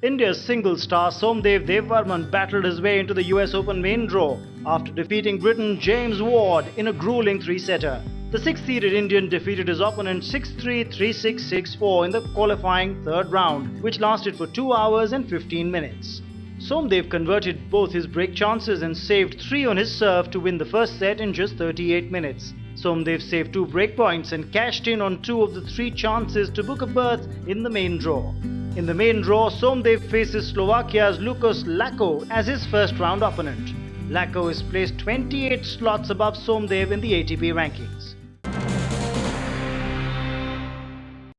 India's single star Somdev Devvarman battled his way into the US Open main draw after defeating Britain James Ward in a grueling three-setter. The six-seeded Indian defeated his opponent 6-3, 3-6, 6-4 in the qualifying third round, which lasted for 2 hours and 15 minutes. Somdev converted both his break chances and saved 3 on his serve to win the first set in just 38 minutes. Somdev saved 2 break points and cashed in on 2 of the 3 chances to book a berth in the main draw. In the main draw, Somdev faces Slovakia's Lukas Lacko as his first round opponent. Lacko is placed 28 slots above Somdev in the ATP rankings.